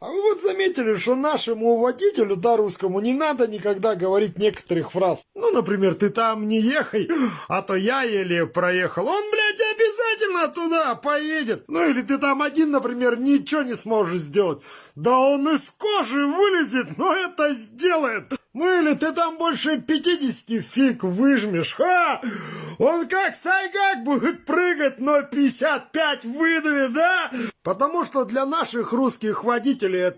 А вы вот заметили, что нашему водителю, да, русскому, не надо никогда говорить некоторых фраз. Ну, например, ты там не ехай, а то я еле проехал. Он, блядь, обязательно туда поедет. Ну, или ты там один, например, ничего не сможешь сделать. Да он из кожи вылезет, но это сделает. Ну, или ты там больше 50 фиг выжмешь. Ха! Он как сайгак будет прыгать, но 55 выдавит, да? Потому что для наших русских водителей это